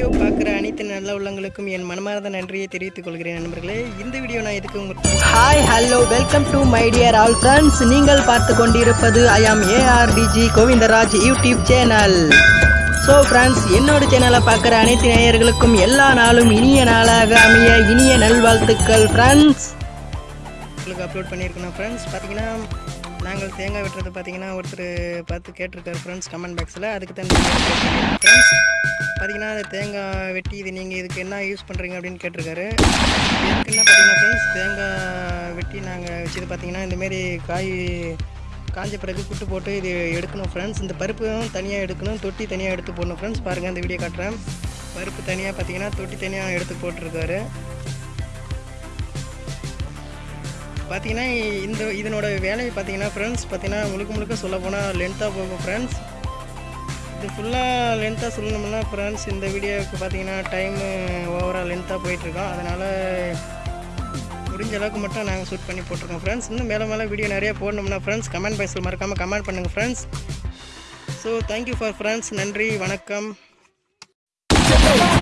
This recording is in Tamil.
வீடியோ பார்க்குற அனைத்து நல்ல உள்ளங்களுக்கும் என் மனமார்ந்த நன்றியை தெரிவித்துக் கொள்கிறேன் நண்பர்களே. இந்த வீடியோ நான் எதுக்கு உங்களுக்கு hi hello welcome to my dear all friends நீங்கள் பார்த்து கொண்டிருப்பது I am ARTG Govindaraj YouTube channel so friends என்னோட சேனலை பார்க்குற அனைத்து நேயர்களுக்கும் எல்லா நாளும் இனிய நாளாக அமைய இனிய நல்வாழ்த்துக்கள் ஃப்ரெண்ட்ஸ் உங்களுக்கு அப்லோட் பண்ணியிருக்கணும் ஃப்ரெண்ட்ஸ் பார்த்தீங்கன்னா நாங்கள் தேங்காய் வெட்டுறது பார்த்தீங்கன்னா ஒருத்தர் பார்த்து கேட்டிருக்காரு ஃப்ரெண்ட்ஸ் கமெண்ட் பாக்ஸில் அதுக்கு தான் ஃப்ரெண்ட்ஸ் பார்த்தீங்கன்னா அந்த தேங்காய் வெட்டி இது நீங்கள் இதுக்கு என்ன யூஸ் பண்ணுறீங்க அப்படின்னு கேட்டிருக்காரு. இதுக்கு என்ன பார்த்தீங்கன்னா ஃப்ரெண்ட்ஸ் தேங்காய் வெட்டி நாங்கள் வச்சது பார்த்தீங்கன்னா இந்தமாரி காய் காஞ்ச பிறகு குட்டு போட்டு இது எடுக்கணும் ஃப்ரெண்ட்ஸ் இந்த பருப்பும் தனியாக எடுக்கணும் தொட்டி தனியாக எடுத்து போடணும் ஃப்ரெண்ட்ஸ் பாருங்கள் அந்த வீடியோ காட்டுறேன். பருப்பு தனியாக பார்த்தீங்கன்னா தொட்டி தனியாக எடுத்து போட்டிருக்காரு. பார்த்தீங்கன்னா இந்த இதனோட வேலையை பார்த்தீங்கன்னா ஃப்ரெண்ட்ஸ் பார்த்தீங்கன்னா முழுக்க முழுக்க சொல்ல போனால் லென்த்தாக போகும் ஃப்ரெண்ட்ஸ் இது ஃபுல்லாக லென்த்தாக சொல்லணும்னா ஃப்ரெண்ட்ஸ் இந்த வீடியோவுக்கு பார்த்தீங்கன்னா டைமு ஓவராக லென்த்தாக போயிட்டுருக்கோம். அதனால் முடிஞ்ச அளவுக்கு மட்டும் நாங்கள் ஷூட் பண்ணி போட்டிருக்கோம் ஃப்ரெண்ட்ஸ் இன்னும் மேலே மேலே வீடியோ நிறைய போடணும்னா ஃப்ரெண்ட்ஸ் கமெண்ட் பாக்ஸில் மறக்காமல் கமெண்ட் பண்ணுங்கள் friends so thank you for friends நன்றி வணக்கம்.